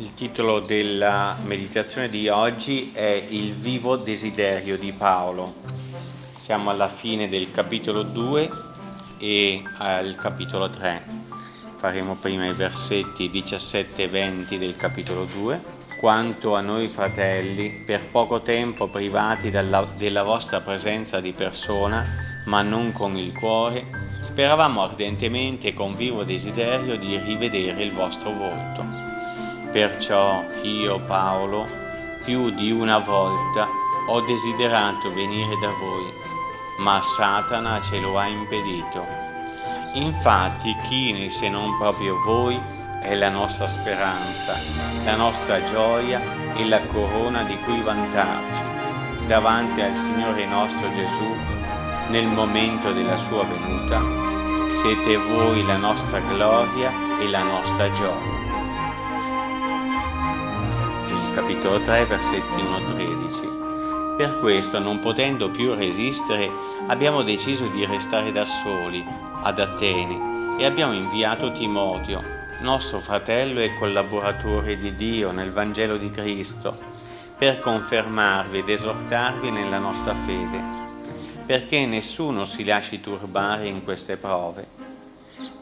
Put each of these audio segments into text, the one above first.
Il titolo della meditazione di oggi è Il vivo desiderio di Paolo. Siamo alla fine del capitolo 2 e al capitolo 3. Faremo prima i versetti 17 e 20 del capitolo 2. Quanto a noi fratelli, per poco tempo privati dalla, della vostra presenza di persona, ma non con il cuore, speravamo ardentemente e con vivo desiderio di rivedere il vostro volto Perciò io, Paolo, più di una volta ho desiderato venire da voi, ma Satana ce lo ha impedito. Infatti chi se non proprio voi è la nostra speranza, la nostra gioia e la corona di cui vantarci davanti al Signore nostro Gesù nel momento della sua venuta. Siete voi la nostra gloria e la nostra gioia capitolo 3, versetti 1-13. Per questo, non potendo più resistere, abbiamo deciso di restare da soli ad Atene e abbiamo inviato Timoteo, nostro fratello e collaboratore di Dio nel Vangelo di Cristo, per confermarvi ed esortarvi nella nostra fede, perché nessuno si lasci turbare in queste prove.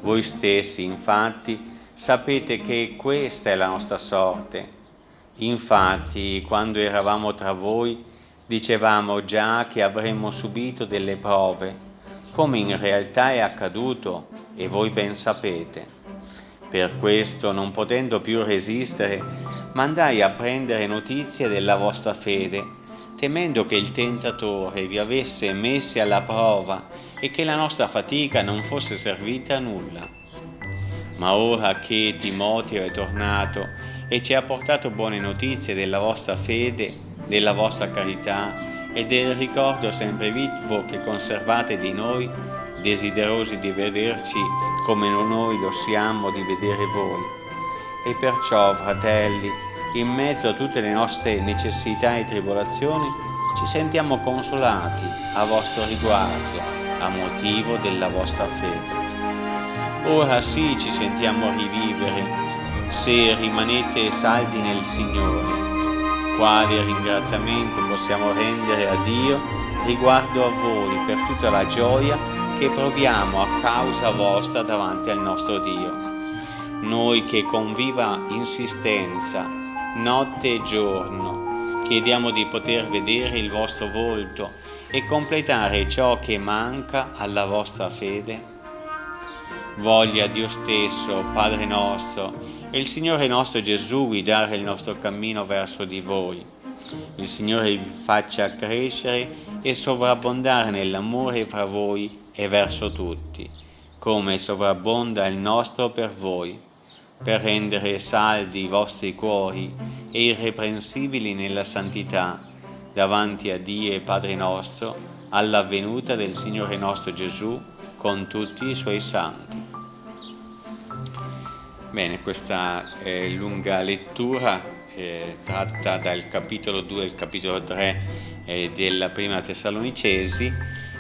Voi stessi, infatti, sapete che questa è la nostra sorte Infatti, quando eravamo tra voi, dicevamo già che avremmo subito delle prove, come in realtà è accaduto e voi ben sapete. Per questo, non potendo più resistere, mandai a prendere notizie della vostra fede, temendo che il tentatore vi avesse messi alla prova e che la nostra fatica non fosse servita a nulla. Ma ora che Timoteo è tornato e ci ha portato buone notizie della vostra fede, della vostra carità e del ricordo sempre vivo che conservate di noi, desiderosi di vederci come noi lo siamo di vedere voi. E perciò, fratelli, in mezzo a tutte le nostre necessità e tribolazioni, ci sentiamo consolati a vostro riguardo, a motivo della vostra fede. Ora sì ci sentiamo rivivere se rimanete saldi nel Signore. Quale ringraziamento possiamo rendere a Dio riguardo a voi per tutta la gioia che proviamo a causa vostra davanti al nostro Dio. Noi che con viva insistenza, notte e giorno, chiediamo di poter vedere il vostro volto e completare ciò che manca alla vostra fede. Voglia Dio stesso, Padre nostro, e il Signore nostro Gesù guidare il nostro cammino verso di voi. Il Signore vi faccia crescere e sovrabbondare nell'amore fra voi e verso tutti, come sovrabbonda il nostro per voi, per rendere saldi i vostri cuori e irreprensibili nella santità, davanti a Dio e Padre nostro, alla venuta del Signore nostro Gesù con tutti i suoi santi. Bene, questa è lunga lettura eh, tratta dal capitolo 2 al capitolo 3 eh, della prima Tessalonicesi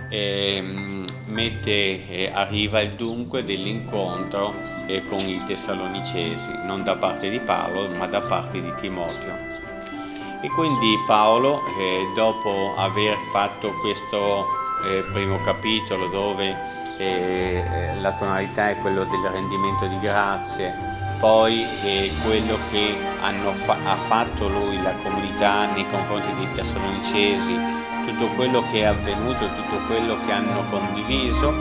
ehm, mette, eh, arriva il dunque dell'incontro eh, con i Tessalonicesi, non da parte di Paolo ma da parte di Timoteo. E quindi Paolo, eh, dopo aver fatto questo eh, primo capitolo dove eh, la tonalità è quello del rendimento di grazie, poi eh, quello che fa ha fatto lui, la comunità nei confronti dei Tessalonicesi, tutto quello che è avvenuto, tutto quello che hanno condiviso.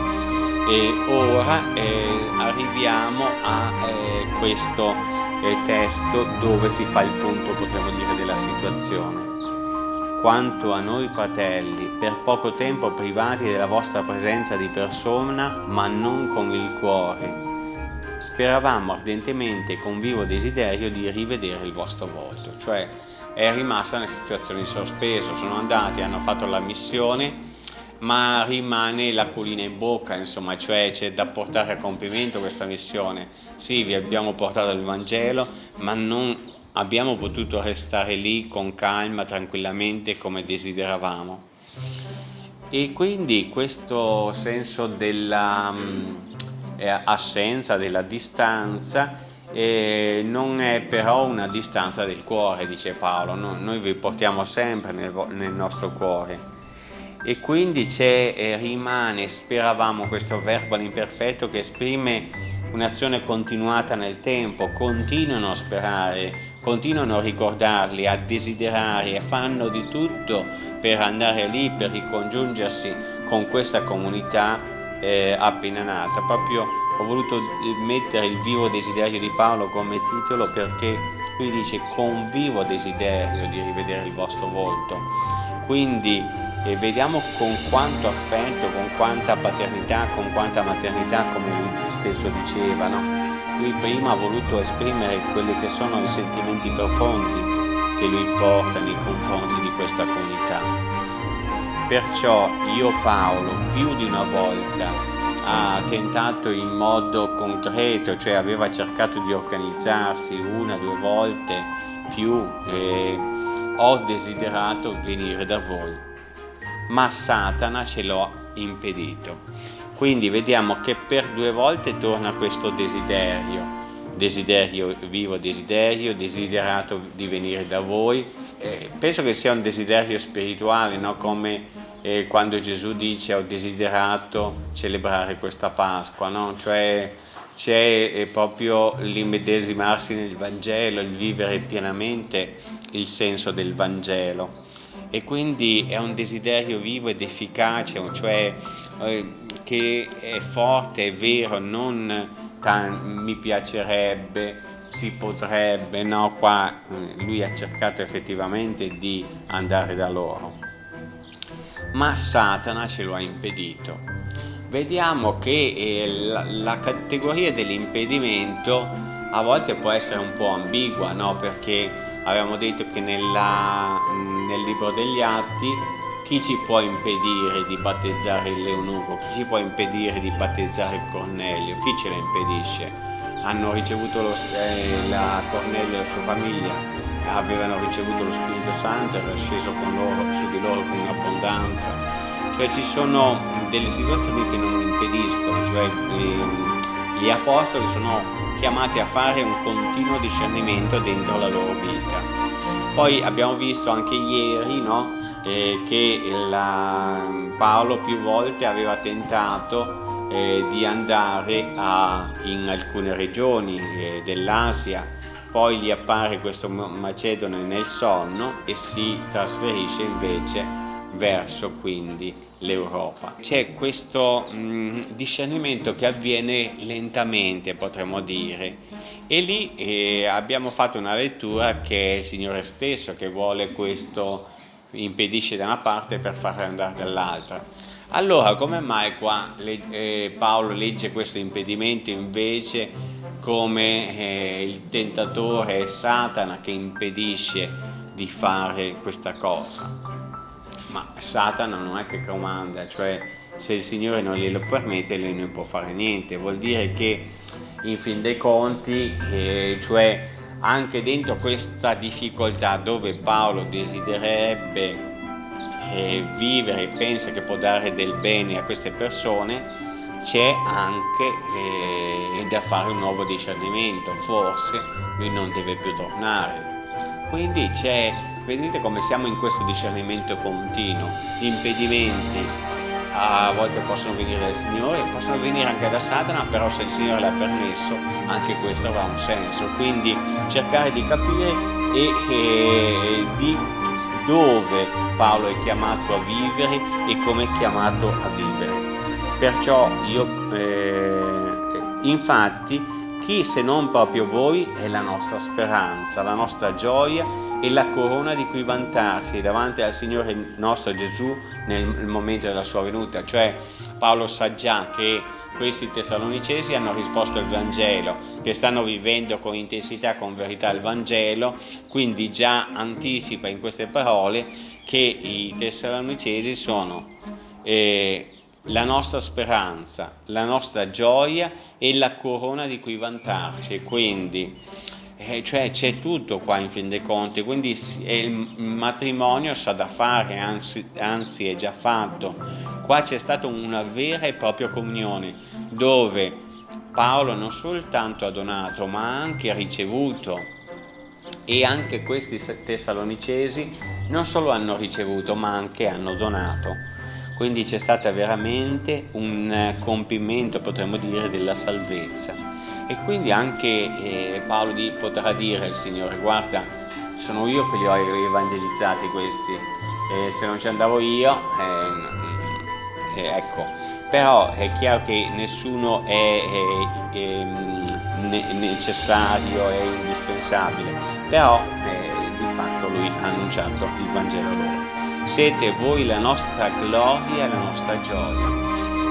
E ora eh, arriviamo a eh, questo eh, testo dove si fa il punto, potremmo dire, della situazione quanto a noi fratelli, per poco tempo privati della vostra presenza di persona, ma non con il cuore. Speravamo ardentemente con vivo desiderio di rivedere il vostro volto, cioè è rimasta una situazione in sospeso, sono andati, hanno fatto la missione, ma rimane la colina in bocca, insomma, cioè c'è da portare a compimento questa missione. Sì, vi abbiamo portato il Vangelo, ma non abbiamo potuto restare lì con calma, tranquillamente come desideravamo. E quindi questo senso dell'assenza, mm, della distanza eh, non è però una distanza del cuore, dice Paolo, no? noi vi portiamo sempre nel, nel nostro cuore. E quindi eh, rimane, speravamo, questo verbo all'imperfetto che esprime un'azione continuata nel tempo, continuano a sperare, continuano a ricordarli, a desiderare e fanno di tutto per andare lì, per ricongiungersi con questa comunità eh, appena nata. Proprio ho voluto mettere il vivo desiderio di Paolo come titolo perché lui dice con vivo desiderio di rivedere il vostro volto. Quindi eh, vediamo con quanto affetto, con quanta paternità, con quanta maternità, come lui stesso diceva, no? lui prima ha voluto esprimere quelli che sono i sentimenti profondi che lui porta nei confronti di questa comunità. Perciò io Paolo più di una volta ha tentato in modo concreto, cioè aveva cercato di organizzarsi una due volte più, eh, ho desiderato venire da voi, ma Satana ce l'ha impedito. Quindi vediamo che per due volte torna questo desiderio, desiderio vivo, desiderio, desiderato di venire da voi. Eh, penso che sia un desiderio spirituale, no? come eh, quando Gesù dice ho desiderato celebrare questa Pasqua, no? cioè c'è eh, proprio l'immedesimarsi nel Vangelo, il vivere pienamente il senso del Vangelo e quindi è un desiderio vivo ed efficace, cioè eh, che è forte, è vero, non mi piacerebbe, si potrebbe, no, qua eh, lui ha cercato effettivamente di andare da loro ma Satana ce lo ha impedito. Vediamo che eh, la, la, categoria dell'impedimento a volte può essere un po' ambigua, no? perché abbiamo detto che nella, nel libro degli Atti chi ci può impedire di battezzare il Leunuco, chi ci può impedire di battezzare Cornelio, chi ce lo impedisce? Hanno ricevuto lo, eh, la Cornelio e la sua famiglia avevano ricevuto lo Spirito Santo, era sceso loro, su di loro con abbondanza. Cioè ci sono delle situazioni che non impediscono, cioè ehm, gli apostoli sono chiamati a fare un continuo discernimento dentro la loro vita. Poi abbiamo visto anche ieri no, eh, che la, Paolo più volte aveva tentato eh, di andare a, in alcune regioni eh, dell'Asia. Poi gli appare questo Macedone nel sonno e si trasferisce invece verso quindi l'Europa. C'è questo mh, discernimento che avviene lentamente potremmo dire e lì eh, abbiamo fatto una lettura che è il Signore stesso che vuole questo impedisce da una parte per farlo andare dall'altra. Allora come mai qua eh, Paolo legge questo impedimento invece come eh, il tentatore Satana che impedisce di fare questa cosa. Ma Satana non è che comanda, cioè se il Signore non glielo permette lui non può fare niente, vuol dire che in fin dei conti, eh, cioè anche dentro questa difficoltà dove Paolo desidererebbe eh, vivere e pensa che può dare del bene a queste persone, c'è anche eh, da fare un nuovo discernimento, forse lui non deve più tornare. Quindi c'è, vedete come siamo in questo discernimento continuo, impedimenti a volte possono venire dal Signore, possono venire anche da Satana, però se il Signore l'ha permesso anche questo avrà un senso. Quindi cercare di capire e, e di dove Paolo è chiamato a vivere e come è chiamato a vivere. Perciò io, eh, infatti, chi se non proprio voi è la nostra speranza, la nostra gioia e la corona di cui vantarsi davanti al Signore nostro Gesù nel momento della sua venuta. Cioè Paolo sa già che questi tessalonicesi hanno risposto al Vangelo, che stanno vivendo con intensità, con verità il Vangelo, quindi già anticipa in queste parole che i tessalonicesi sono eh, la nostra speranza, la nostra gioia e la corona di cui vantarci. Quindi, eh, cioè c'è tutto qua in fin dei conti, quindi il matrimonio sa da fare, anzi, anzi è già fatto. Qua c'è stata una vera e propria comunione dove Paolo non soltanto ha donato ma anche ricevuto e anche questi tessalonicesi non solo hanno ricevuto ma anche hanno donato quindi c'è stato veramente un compimento potremmo dire della salvezza. E quindi anche eh, Paolo di, potrà dire al Signore guarda sono io che li ho evangelizzati questi. E se non ci andavo io eh, eh, ecco. Però è chiaro che nessuno è, è, è necessario e indispensabile. Però eh, di fatto lui ha annunciato il Vangelo loro siete voi la nostra gloria la nostra gioia.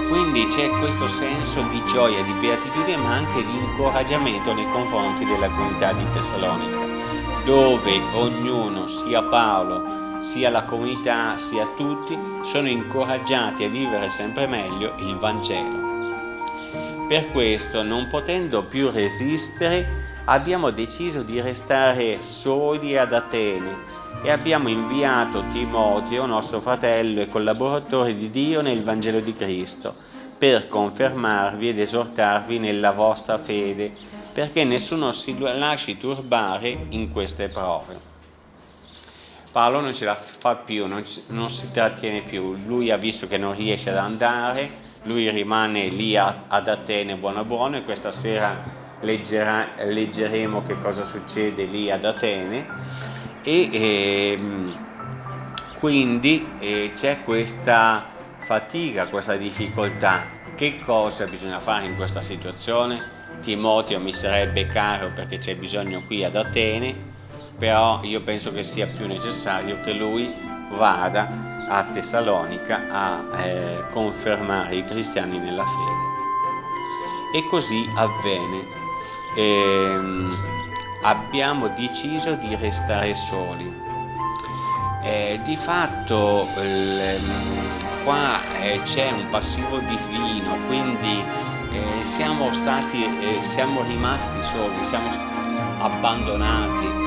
Quindi c'è questo senso di gioia, di beatitudine, ma anche di incoraggiamento nei confronti della comunità di Tessalonica, dove ognuno, sia Paolo, sia la comunità, sia tutti, sono incoraggiati a vivere sempre meglio il Vangelo. Per questo, non potendo più resistere, abbiamo deciso di restare soli ad Atene e abbiamo inviato Timoteo, nostro fratello e collaboratore di Dio nel Vangelo di Cristo, per confermarvi ed esortarvi nella vostra fede, perché nessuno si lasci turbare in queste prove. Paolo non ce la fa più, non, non si trattiene più, lui ha visto che non riesce ad andare, lui rimane lì a, ad Atene buono buono e questa sera leggerà, leggeremo che cosa succede lì ad Atene e ehm, quindi eh, c'è questa fatica, questa difficoltà. Che cosa bisogna fare in questa situazione? Timoteo mi sarebbe caro perché c'è bisogno qui ad Atene, però io penso che sia più necessario che lui vada a Tessalonica a eh, confermare i cristiani nella fede. E così avvenne. Ehm, abbiamo deciso di restare soli. Eh, di fatto eh, qua eh, c'è un passivo divino, quindi eh, siamo stati, eh, siamo rimasti soli, siamo abbandonati.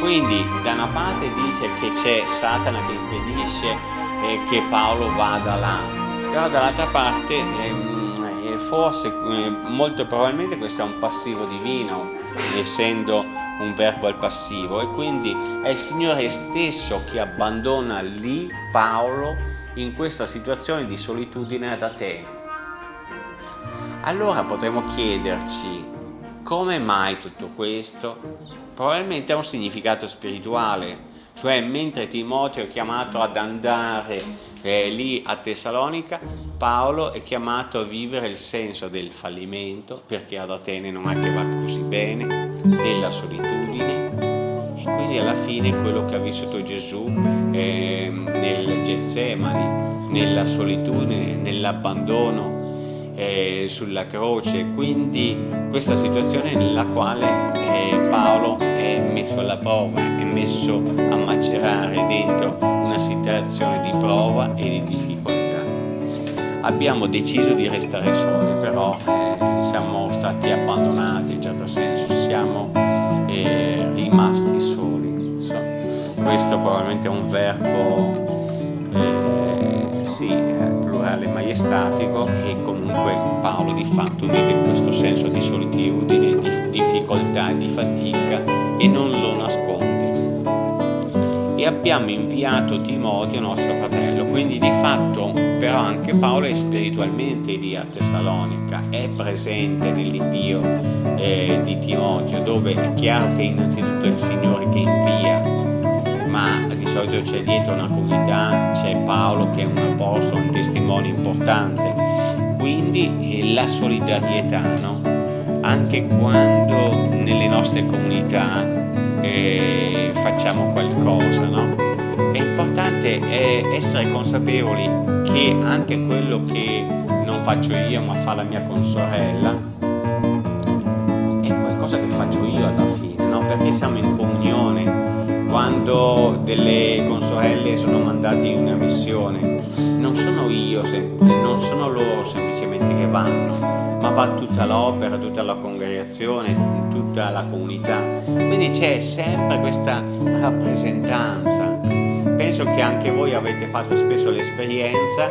Quindi da una parte dice che c'è Satana che impedisce eh, che Paolo vada là, però dall'altra parte ehm, forse molto probabilmente questo è un passivo divino essendo un verbo al passivo e quindi è il Signore stesso che abbandona lì Paolo in questa situazione di solitudine ad Atene. Allora potremmo chiederci come mai tutto questo? Probabilmente ha un significato spirituale, cioè mentre Timoteo è chiamato ad andare eh, lì a Tessalonica, Paolo è chiamato a vivere il senso del fallimento, perché ad Atene non è che va così bene, della solitudine. E quindi alla fine quello che ha vissuto Gesù eh, nel Getsemani, nella solitudine, nell'abbandono, eh, sulla croce, quindi questa situazione nella quale eh, Paolo è messo alla prova, messo a macerare dentro una situazione di prova e di difficoltà. Abbiamo deciso di restare soli, però eh, siamo stati abbandonati in un certo senso, siamo eh, rimasti soli. So, questo probabilmente è un verbo eh, sì, plurale maiestatico e comunque Paolo di fatto vive questo senso di solitudine, di difficoltà, di fatica e non lo nasconde. E abbiamo inviato Timoteo, nostro fratello, quindi di fatto però anche Paolo è spiritualmente lì a Tessalonica, è presente nell'invio eh, di Timoteo, dove è chiaro che innanzitutto è il Signore che invia ma di solito c'è dietro una comunità, c'è Paolo che è un apostolo, un testimone importante, quindi eh, la solidarietà, no? anche quando nelle nostre comunità eh, facciamo qualcosa, no? è importante eh, essere consapevoli che anche quello che non faccio io ma fa la mia consorella è qualcosa che faccio io alla fine, no? perché siamo in comunione quando delle consorelle sono mandate in una missione non sono io, non sono loro semplicemente che vanno ma va tutta l'opera, tutta la congregazione, tutta la comunità. Quindi c'è sempre questa rappresentanza. Penso che anche voi avete fatto spesso l'esperienza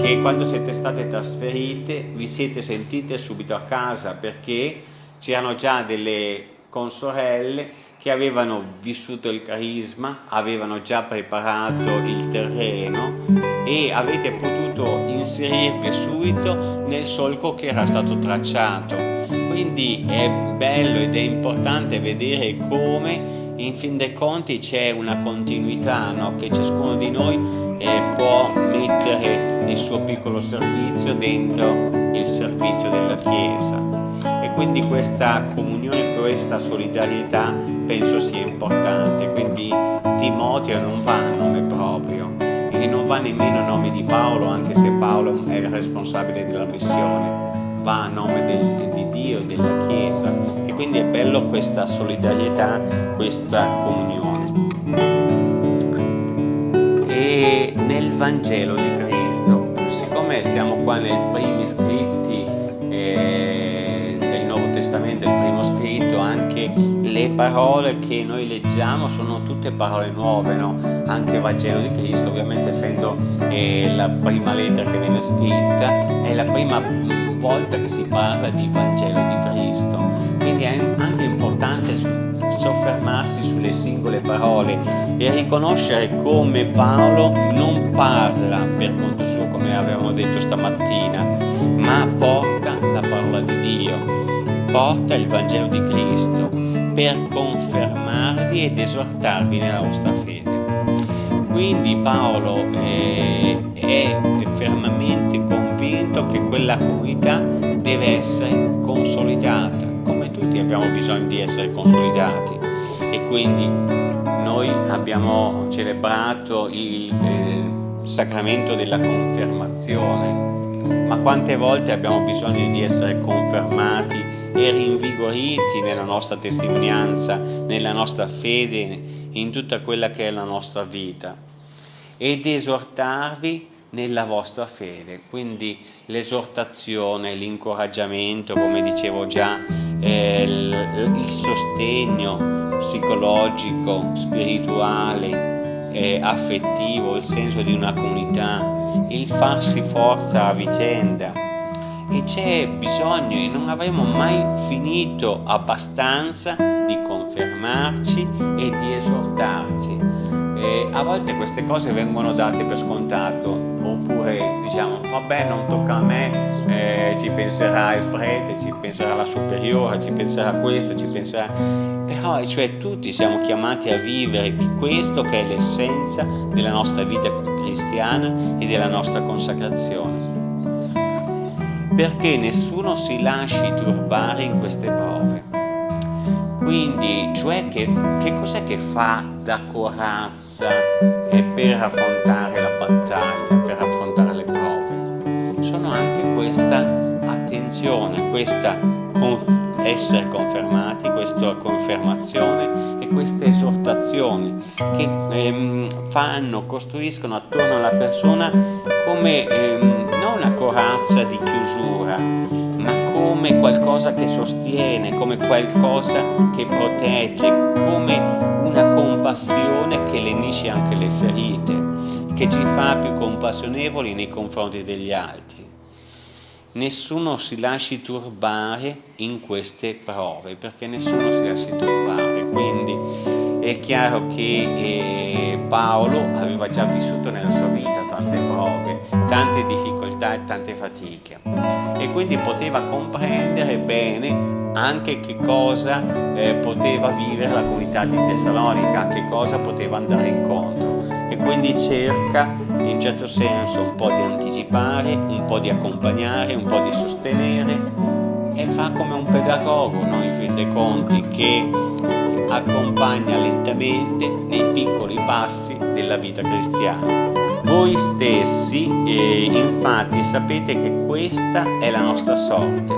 che quando siete state trasferite vi siete sentite subito a casa perché c'erano già delle consorelle che avevano vissuto il carisma, avevano già preparato il terreno e avete potuto inserirvi subito nel solco che era stato tracciato. Quindi è bello ed è importante vedere come in fin dei conti c'è una continuità no? che ciascuno di noi eh, può mettere il suo piccolo servizio dentro il servizio della Chiesa e quindi questa comunione, questa solidarietà penso sia importante quindi Timoteo non va a nome proprio va nemmeno a nome di Paolo anche se Paolo è il responsabile della missione va a nome del, di Dio e della Chiesa e quindi è bello questa solidarietà, questa comunione. E nel Vangelo di Cristo, siccome siamo qua nei primi scritti eh, del Nuovo Testamento, il primo scritto, anche le parole che noi leggiamo sono tutte parole nuove, no? anche il Vangelo di Cristo, ovviamente essendo eh, la prima lettera che viene scritta, è la prima volta che si parla di Vangelo di Cristo, quindi è anche importante soffermarsi sulle singole parole e riconoscere come Paolo non parla per conto suo come avevamo detto stamattina, ma porta la parola di Dio, porta il Vangelo di Cristo per confermarvi ed esortarvi nella vostra fede. Quindi Paolo è, è fermamente convinto che quella comunità deve essere consolidata, come tutti abbiamo bisogno di essere consolidati e quindi noi abbiamo celebrato il, il sacramento della confermazione, ma quante volte abbiamo bisogno di essere confermati e rinvigoriti nella nostra testimonianza, nella nostra fede, in tutta quella che è la nostra vita ed esortarvi nella vostra fede. Quindi l'esortazione, l'incoraggiamento, come dicevo già, eh, il, sostegno psicologico, spirituale, eh, affettivo, il senso di una comunità, il farsi forza a vicenda. E c'è bisogno e non avremo mai finito abbastanza di confermarci e di esortarci. E a volte queste cose vengono date per scontato oppure diciamo vabbè non tocca a me, eh, ci penserà il prete, ci penserà la superiore, ci penserà questo, ci penserà... Però cioè tutti siamo chiamati a vivere questo che è l'essenza della nostra vita cristiana e della nostra consacrazione perché nessuno si lasci turbare in queste prove quindi, cioè che, che cos'è che fa da corazza per affrontare la battaglia, per affrontare le prove? Sono anche questa attenzione, questa conf essere confermati, questa confermazione e questa esortazione che ehm, fanno, costruiscono attorno alla persona come ehm, corazza di chiusura, come qualcosa che sostiene, come qualcosa che protegge, come una compassione che lenisce anche le ferite, che ci fa più compassionevoli nei confronti degli altri. Nessuno si lasci turbare in queste prove, perché nessuno si lasci turbare, quindi è chiaro che eh, Paolo aveva già vissuto nella sua vita tante prove, tante difficoltà e tante fatiche e quindi poteva comprendere bene anche che cosa eh, poteva vivere la comunità di Tessalonica, che cosa poteva andare incontro e quindi cerca in certo senso un po' di anticipare, un po' di accompagnare, un po' di sostenere e fa come un pedagogo, no? in fin dei conti, che accompagna lentamente nei piccoli passi della vita cristiana. Voi stessi eh, infatti sapete che questa è la nostra sorte,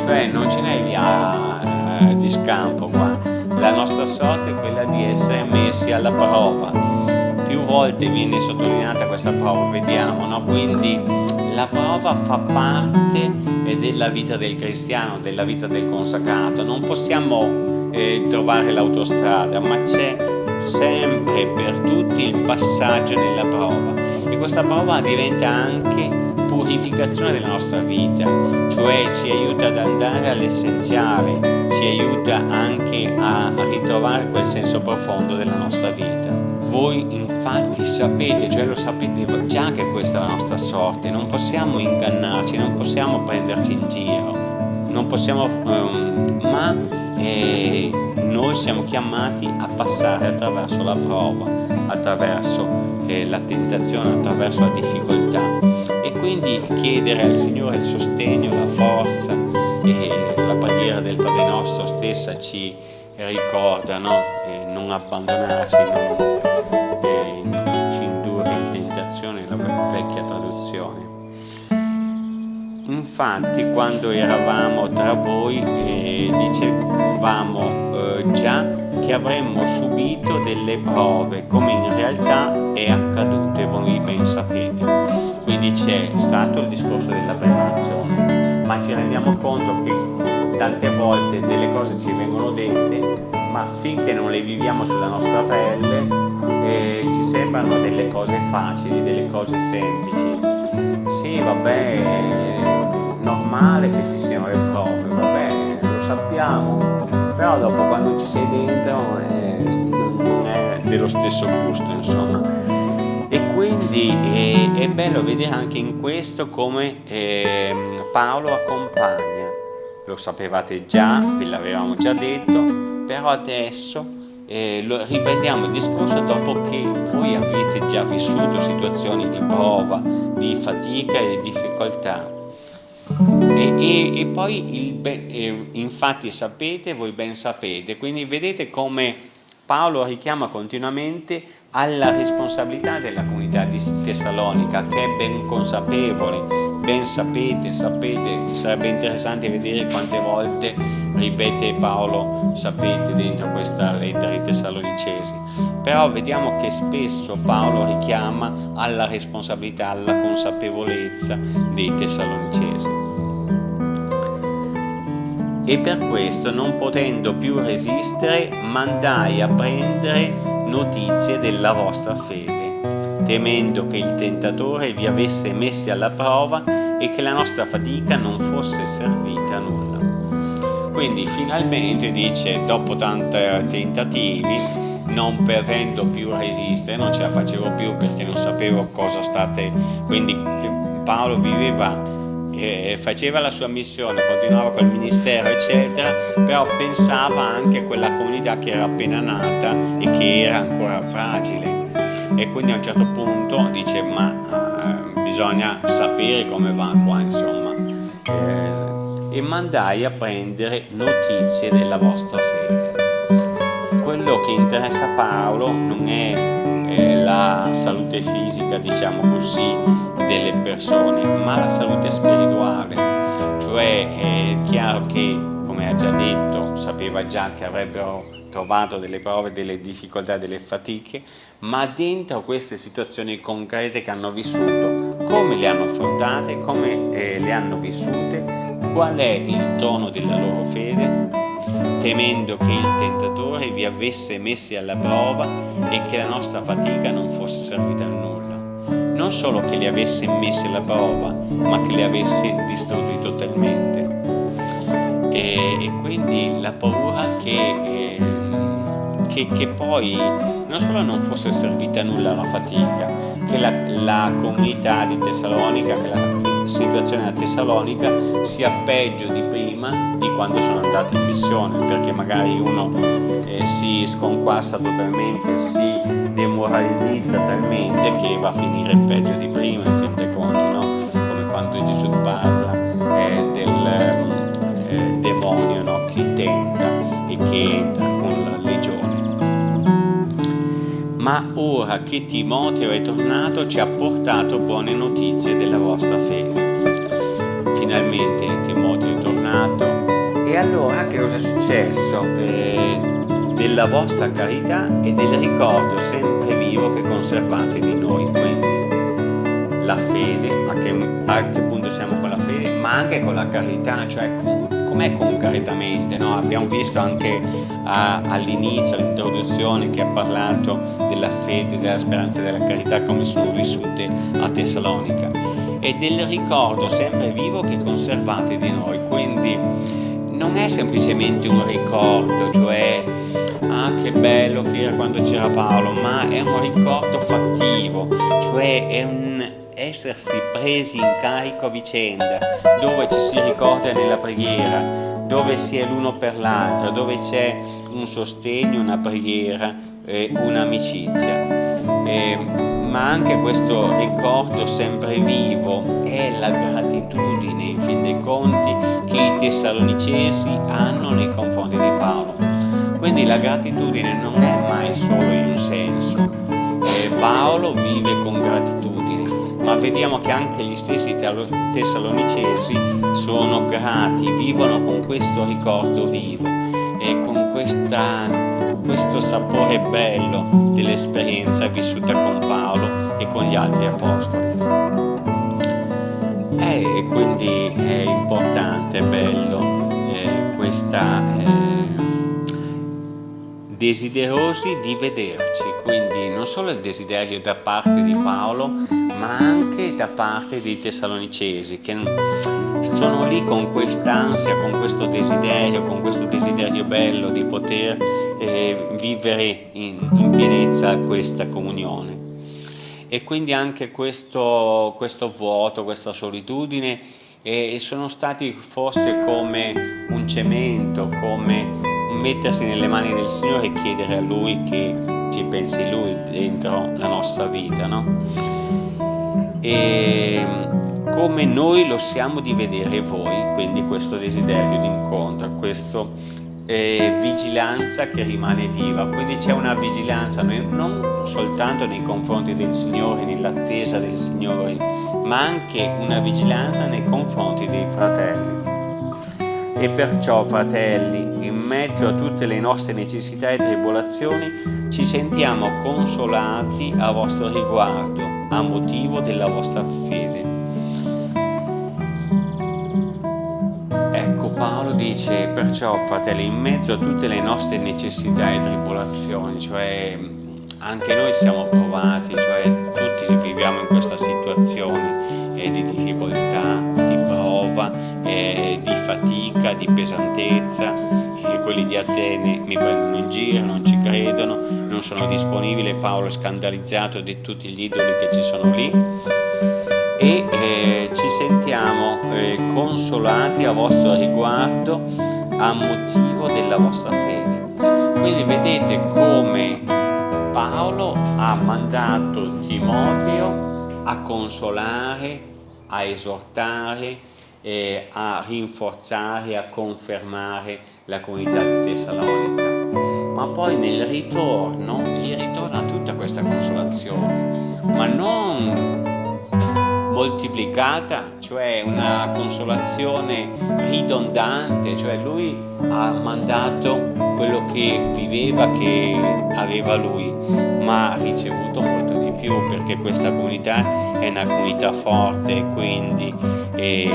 cioè non ce n'è via eh, di scampo qua, la nostra sorte è quella di essere messi alla prova. Più volte viene sottolineata questa prova, vediamo, no? quindi la prova fa parte della vita del cristiano, della vita del consacrato, non possiamo eh, trovare l'autostrada, ma c'è sempre per tutti il passaggio nella prova e questa prova diventa anche purificazione della nostra vita, cioè ci aiuta ad andare all'essenziale, ci aiuta anche a ritrovare quel senso profondo della nostra vita. Voi infatti sapete, cioè lo sapete già che questa è la nostra sorte, non possiamo ingannarci, non possiamo prenderci in giro, non possiamo, um, ma eh, noi siamo chiamati a passare attraverso la prova, attraverso eh, la tentazione, attraverso la difficoltà e quindi chiedere al Signore il sostegno, la forza e la preghiera del Padre nostro stessa ci ricorda no? eh, non abbandonarci, non Infatti quando eravamo tra voi eh, dicevamo eh, già che avremmo subito delle prove come in realtà è accaduto e voi ben sapete quindi c'è stato il discorso della preparazione, ma ci rendiamo conto che tante volte delle cose ci vengono dette, ma finché non le viviamo sulla nostra pelle eh, ci sembrano delle cose facili, delle cose semplici. Sì, vabbè, normale che ci siano le prove, vabbè, lo sappiamo, però dopo quando ci sei dentro eh, non è dello stesso gusto, insomma. E quindi è, è, bello vedere anche in questo come eh, Paolo accompagna. Lo sapevate già, ve l'avevamo già detto però adesso eh, riprendiamo il discorso dopo che voi avete già vissuto situazioni di prova, di fatica e di difficoltà e, e, e poi il, eh, infatti sapete, voi ben sapete quindi vedete come Paolo richiama continuamente alla responsabilità della comunità di Tessalonica che è ben consapevole, ben sapete, sapete, sarebbe interessante vedere quante volte ripete Paolo, sapete, dentro questa lettera ai Tessalonicesi, però vediamo che spesso Paolo richiama alla responsabilità, alla consapevolezza dei Tessalonicesi. E per questo, non potendo più resistere, mandai a prendere notizie della vostra fede, temendo che il tentatore vi avesse messi alla prova e che la nostra fatica non fosse servita a nulla. Quindi finalmente dice, dopo tanti tentativi, non potendo più resistere, non ce la facevo più perché non sapevo cosa state... Quindi Paolo viveva faceva la sua missione, continuava col ministero eccetera, però pensava anche a quella comunità che era appena nata e che era ancora fragile e quindi a un certo punto dice ma eh, bisogna sapere come va qua insomma eh, e mandai a prendere notizie della vostra fede. Quello che interessa a Paolo non è la salute fisica, diciamo così, delle persone, ma la salute spirituale. Cioè è chiaro che, come ha già detto, sapeva già che avrebbero trovato delle prove, delle difficoltà, delle fatiche, ma dentro queste situazioni concrete che hanno vissuto, come le hanno affrontate, come eh, le hanno vissute, qual è il tono della loro fede, temendo che il tentatore vi avesse messi alla prova e che la nostra fatica non fosse servita a nulla. Non solo che li avesse messi alla prova, ma che li avesse distrutti totalmente. E, e quindi la paura che, eh, che, che, poi non solo non fosse servita a nulla la fatica, che la, la comunità di Tessalonica, che la situazione a Tessalonica sia peggio di prima di quando sono andati in missione perché magari uno eh, si sconquassa totalmente si demoralizza talmente che va a finire peggio di prima in fin dei conti no? come quando Gesù parla eh, del eh, demonio no? che tenta e che entra con la legione ma ora che Timoteo è tornato ci ha portato buone notizie della vostra fede finalmente Timoteo è tornato e allora che cosa è successo? Eh, della vostra carità e del ricordo sempre vivo che conservate di noi quindi la fede a che, a che punto siamo con la fede ma anche con la carità cioè com'è concretamente? No? Abbiamo visto anche all'inizio, all'introduzione, che ha parlato della fede, della speranza e della carità come sono vissute a Tessalonica e del ricordo sempre vivo che conservate di noi, quindi non è semplicemente un ricordo, cioè ah che bello che era quando c'era Paolo, ma è un ricordo fattivo, cioè è un essersi presi in carico a vicenda, dove ci si ricorda nella preghiera, dove si è l'uno per l'altro, dove c'è un sostegno, una preghiera, eh, un'amicizia. Eh, ma anche questo ricordo sempre vivo è la gratitudine, in fin dei conti, che i tessalonicesi hanno nei confronti di Paolo. Quindi la gratitudine non è mai solo in un senso. Eh, Paolo vive con gratitudine, ma vediamo che anche gli stessi tessalonicesi sono grati, vivono con questo ricordo vivo e con questa, questo sapore bello dell'esperienza vissuta con Paolo e con gli altri apostoli. Eh, e quindi è importante, è bello eh, questa... Eh, desiderosi di vederci, quindi non solo il desiderio da parte di Paolo, ma anche da parte dei tessalonicesi che sono lì con quest'ansia, con questo desiderio, con questo desiderio bello di poter eh, vivere in, in pienezza questa comunione. E quindi anche questo, questo vuoto, questa solitudine eh, sono stati forse come un cemento, come mettersi nelle mani del Signore e chiedere a Lui che ci pensi Lui dentro la nostra vita, no? E come noi lo siamo di vedere voi, quindi questo desiderio di incontro, questa eh, vigilanza che rimane viva, quindi c'è una vigilanza non soltanto nei confronti del Signore, nell'attesa del Signore, ma anche una vigilanza nei confronti dei fratelli. E perciò, fratelli, in mezzo a tutte le nostre necessità e tribolazioni, ci sentiamo consolati a vostro riguardo, a motivo della vostra fede. Ecco, Paolo dice, perciò, fratelli, in mezzo a tutte le nostre necessità e tribolazioni, cioè anche noi siamo provati, cioè tutti viviamo in questa situazione eh, di difficoltà, di prova, eh, di fatica, di pesantezza, e quelli di Atene mi prendono in giro, non ci credono, non sono disponibili, Paolo è scandalizzato di tutti gli idoli che ci sono lì e eh, ci sentiamo eh, consolati a vostro riguardo a motivo della vostra fede. Quindi vedete come Paolo ha mandato Timoteo a consolare, a esortare, eh, a rinforzare, a confermare la comunità di Tessalonica. Ma poi nel ritorno gli ritorna tutta questa consolazione, ma non moltiplicata, cioè una consolazione ridondante, cioè lui ha mandato quello che viveva, che aveva lui, ma ha ricevuto molto di più perché questa comunità è una comunità forte, quindi è,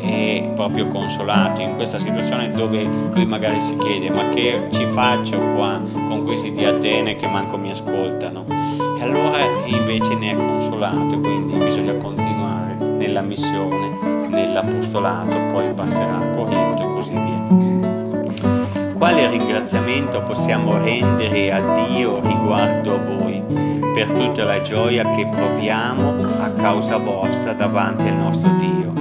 è proprio consolato in questa situazione dove lui magari si chiede ma che ci faccio qua con questi di Atene che manco mi ascoltano? e allora invece ne è consolato quindi bisogna continuare nella missione nell'apostolato poi passerà a Corinto e così via quale ringraziamento possiamo rendere a Dio riguardo a voi per tutta la gioia che proviamo a causa vostra davanti al nostro Dio.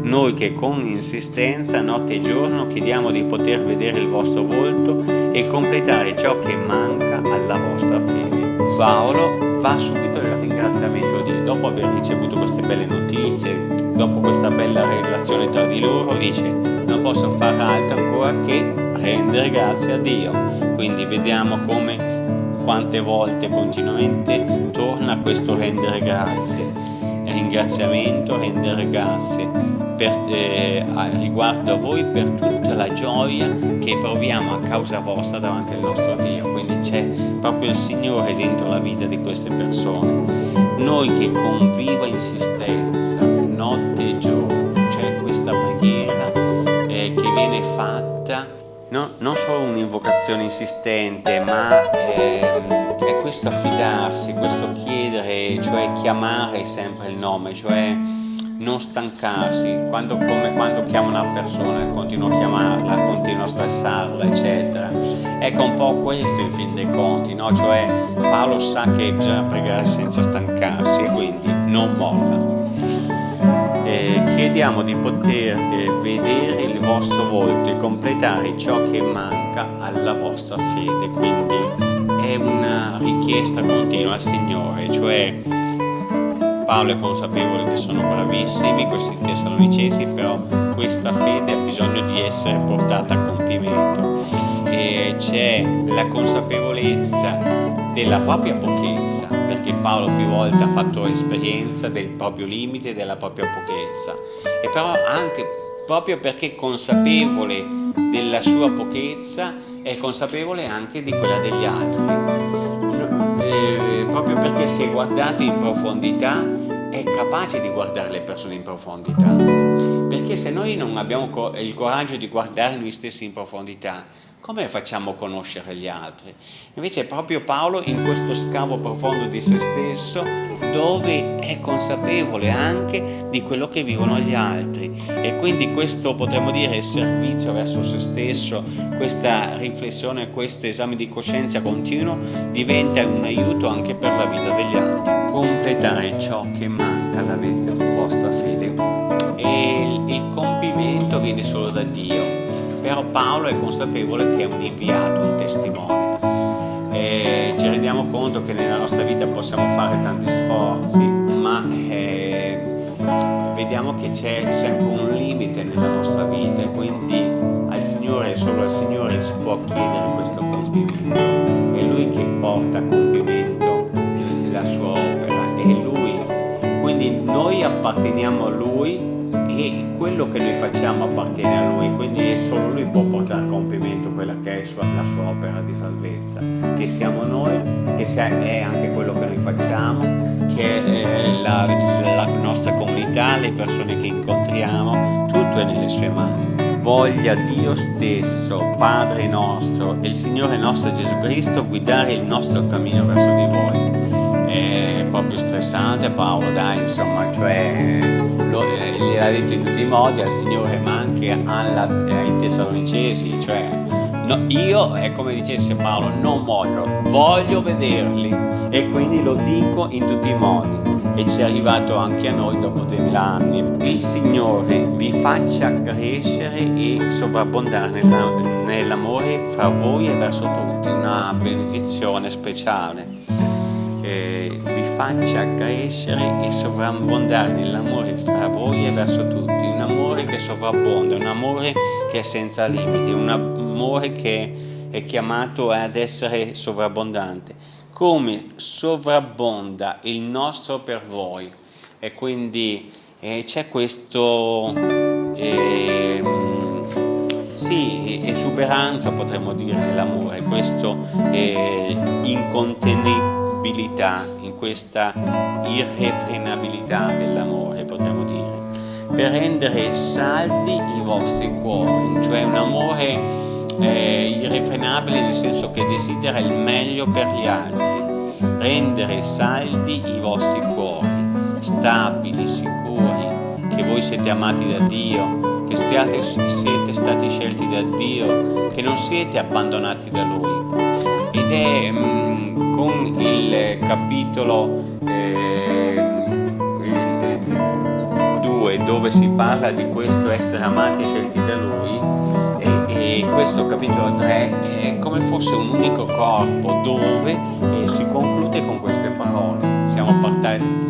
Noi che con insistenza notte e giorno chiediamo di poter vedere il vostro volto e completare ciò che manca alla vostra fede. Paolo va subito nel ringraziamento a Dio, dopo aver ricevuto queste belle notizie, dopo questa bella relazione tra di loro, dice non posso fare altro ancora che rendere grazie a Dio. Quindi vediamo come quante volte continuamente torna questo rendere grazie ringraziamento, rendere grazie per, eh, riguardo a voi per tutta la gioia che proviamo a causa vostra davanti al nostro Dio. C'è proprio il Signore dentro la vita di queste persone. Noi che con viva insistenza, notte e giorno, c'è questa preghiera, eh, no, non solo un'invocazione insistente, ma eh, è questo affidarsi, questo chiedere, cioè chiamare sempre il nome, cioè non stancarsi, quando, come quando chiamo una persona, continuo a chiamarla, continuo a stressarla, eccetera. Ecco un po' questo in fin dei conti, no? cioè Paolo sa che bisogna pregare senza stancarsi quindi non molla. Eh, chiediamo di poter eh, vedere il vostro volto e completare ciò che manca alla vostra fede, quindi è una richiesta continua al Signore, cioè Paolo è consapevole che sono bravissimi questi tessalonicesi, però questa fede ha bisogno di essere portata a compimento. E c'è la consapevolezza della propria pochezza, perché Paolo più volte ha fatto esperienza del proprio limite, della propria pochezza, e però anche proprio perché consapevole della sua pochezza è consapevole anche di quella degli altri proprio perché si è guardato in profondità è capace di guardare le persone in profondità. Perché se noi non abbiamo il coraggio di guardare noi stessi in profondità come facciamo a conoscere gli altri? Invece proprio Paolo in questo scavo profondo di se stesso dove è consapevole anche di quello che vivono gli altri e quindi questo potremmo dire servizio verso se stesso, questa riflessione, questo esame di coscienza continuo diventa un aiuto anche per la vita degli altri. Completare ciò che manca alla vostra fede e il compimento viene solo da Dio però Paolo è consapevole che è un inviato, un testimone. E ci rendiamo conto che nella nostra vita possiamo fare tanti sforzi, ma eh, vediamo che c'è sempre un limite nella nostra vita e quindi al Signore, solo al Signore si può chiedere questo compimento. È Lui che porta a compimento la sua opera, è Lui. Quindi noi apparteniamo a Lui e quello che noi facciamo appartiene a Lui, quindi solo Lui può portare a compimento quella che è la sua opera di salvezza, che siamo noi, che è anche quello che noi facciamo, che è la, la nostra comunità, le persone che incontriamo, tutto è nelle sue mani. Voglia Dio stesso, Padre nostro e il Signore nostro Gesù Cristo guidare il nostro cammino verso di voi. È proprio stressante Paolo, dai, insomma, cioè eh, gliel'ha detto in tutti i modi al Signore ma anche alla, eh, ai Tessalonicesi, cioè no, io è come dicesse Paolo, non mollo, voglio vederli. E quindi lo dico in tutti i modi. E ci è arrivato anche a noi dopo 2000 anni. Il Signore vi faccia crescere e sovrabbondare nell'amore fra voi e verso tutti, una benedizione speciale eh, vi faccia crescere e sovrabbondare nell'amore fra voi e verso tutti, un amore che sovrabbonda, un amore che è senza limiti, un amore che è chiamato ad essere sovrabbondante, come sovrabbonda il nostro per voi. E quindi eh, c'è questo... Eh, sì, esuberanza potremmo dire nell'amore, questo eh, incontenibile stabilità, in questa irrefrenabilità dell'amore, potremmo dire, per rendere saldi i vostri cuori, cioè un amore eh, irrefrenabile nel senso che desidera il meglio per gli altri, rendere saldi i vostri cuori, stabili, sicuri, che voi siete amati da Dio, che siate, siete stati scelti da Dio, che non siete abbandonati da Lui. Ed è... Con il capitolo eh, 2 dove si parla di questo essere amati e scelti da lui e, e questo capitolo 3 è come fosse un unico corpo dove eh, si conclude con queste parole. Siamo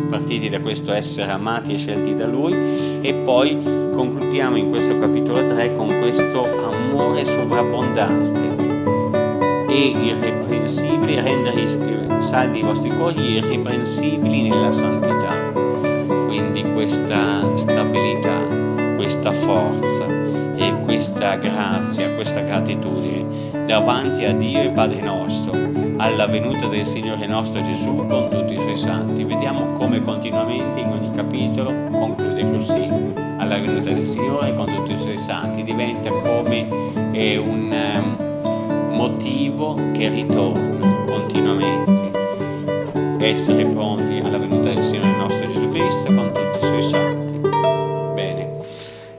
partiti da questo essere amati e scelti da lui e poi concludiamo in questo capitolo 3 con questo amore sovrabbondante e irreprensibili, rendere saldi i vostri cuori irreprensibili nella santità. Quindi questa stabilità, questa forza e questa grazia, questa gratitudine davanti a Dio e Padre nostro, alla venuta del Signore nostro Gesù con tutti i suoi santi. Vediamo come continuamente in ogni capitolo conclude così, alla venuta del Signore con tutti i suoi santi, diventa come eh, un um, motivo che ritorna continuamente, essere pronti alla venuta del Signore nostro Gesù Cristo con tutti i suoi santi. Bene,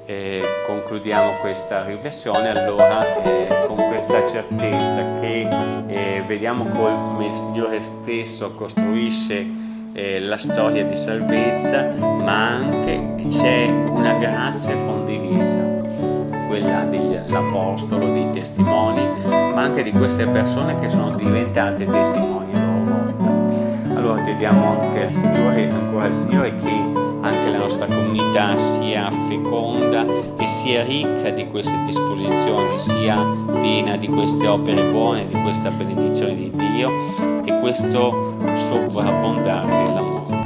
eh, concludiamo questa riflessione. Allora eh, con questa certezza che eh, vediamo come il Signore stesso costruisce eh, la storia di salvezza, ma anche c'è una grazia condivisa, quella dell'Apostolo, dei testimoni, ma anche di queste persone che sono diventate testimoni a loro volta. Allora chiediamo anche al Signore, ancora al Signore che anche la nostra comunità sia feconda e sia ricca di queste disposizioni, sia piena di queste opere buone, di questa benedizione di Dio e questo sovrabbondare della